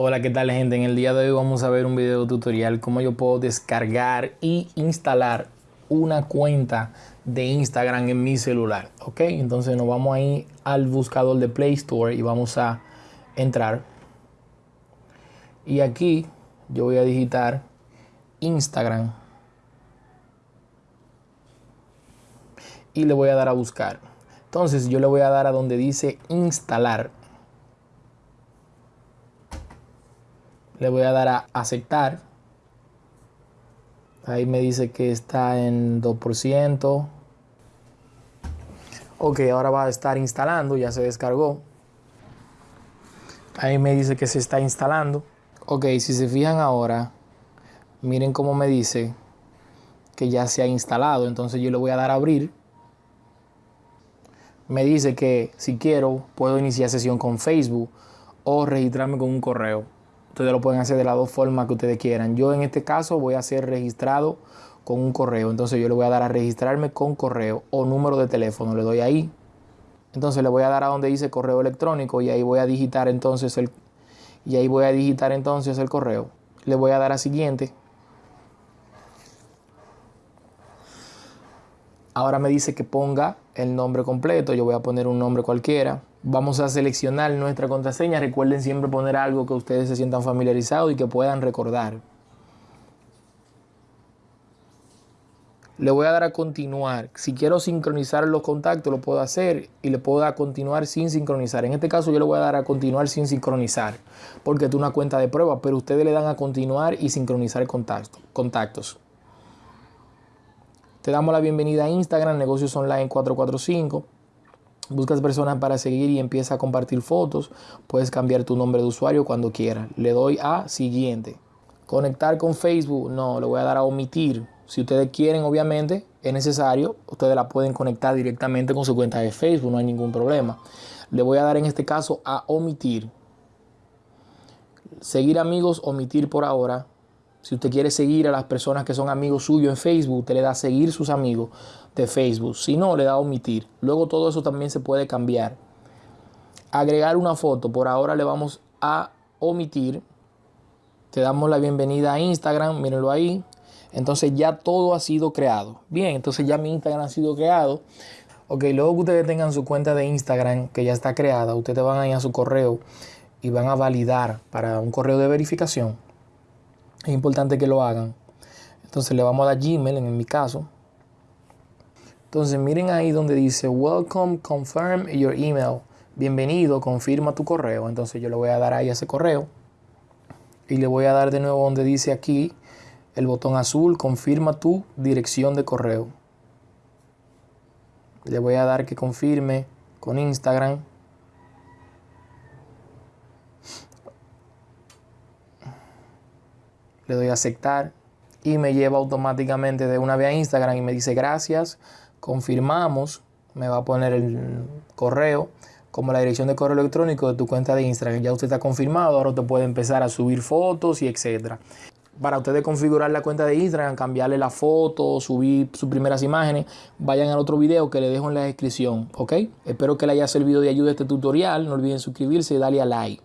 Hola, ¿qué tal gente? En el día de hoy vamos a ver un video tutorial cómo yo puedo descargar y instalar una cuenta de Instagram en mi celular, ¿ok? Entonces nos vamos a al buscador de Play Store y vamos a entrar. Y aquí yo voy a digitar Instagram y le voy a dar a buscar. Entonces yo le voy a dar a donde dice instalar le voy a dar a aceptar. Ahí me dice que está en 2%. Ok, ahora va a estar instalando, ya se descargó. Ahí me dice que se está instalando. Ok, si se fijan ahora, miren cómo me dice que ya se ha instalado. Entonces yo le voy a dar a abrir. Me dice que si quiero puedo iniciar sesión con Facebook o registrarme con un correo. Ustedes lo pueden hacer de las dos formas que ustedes quieran. Yo en este caso voy a ser registrado con un correo. Entonces yo le voy a dar a registrarme con correo o número de teléfono. Le doy ahí. Entonces le voy a dar a donde dice correo electrónico y ahí voy a digitar entonces el y ahí voy a digitar entonces el correo. Le voy a dar a siguiente. Ahora me dice que ponga el nombre completo. Yo voy a poner un nombre cualquiera. Vamos a seleccionar nuestra contraseña. Recuerden siempre poner algo que ustedes se sientan familiarizados y que puedan recordar. Le voy a dar a continuar. Si quiero sincronizar los contactos, lo puedo hacer y le puedo dar a continuar sin sincronizar. En este caso yo le voy a dar a continuar sin sincronizar porque es una cuenta de prueba, pero ustedes le dan a continuar y sincronizar contactos. Te damos la bienvenida a Instagram, Negocios Online 445 buscas personas para seguir y empieza a compartir fotos, puedes cambiar tu nombre de usuario cuando quieras. Le doy a siguiente. Conectar con Facebook, no, le voy a dar a omitir. Si ustedes quieren, obviamente, es necesario, ustedes la pueden conectar directamente con su cuenta de Facebook, no hay ningún problema. Le voy a dar en este caso a omitir. Seguir amigos, omitir por ahora. Si usted quiere seguir a las personas que son amigos suyos en Facebook, usted le da seguir sus amigos de Facebook. Si no, le da omitir. Luego todo eso también se puede cambiar. Agregar una foto. Por ahora le vamos a omitir. Te damos la bienvenida a Instagram. Mírenlo ahí. Entonces ya todo ha sido creado. Bien, entonces ya mi Instagram ha sido creado. Ok, luego que ustedes tengan su cuenta de Instagram que ya está creada, ustedes van a ir a su correo y van a validar para un correo de verificación es importante que lo hagan. Entonces le vamos a dar Gmail en mi caso. Entonces miren ahí donde dice Welcome, confirm your email. Bienvenido, confirma tu correo. Entonces yo le voy a dar ahí ese correo. Y le voy a dar de nuevo donde dice aquí el botón azul, confirma tu dirección de correo. Le voy a dar que confirme con Instagram. Le doy a aceptar y me lleva automáticamente de una vez a Instagram y me dice gracias, confirmamos, me va a poner el correo como la dirección de correo electrónico de tu cuenta de Instagram. Ya usted está confirmado, ahora usted puede empezar a subir fotos y etcétera. Para ustedes configurar la cuenta de Instagram, cambiarle la foto, subir sus primeras imágenes, vayan al otro video que le dejo en la descripción, ¿ok? Espero que le haya servido de ayuda este tutorial. No olviden suscribirse y darle a like.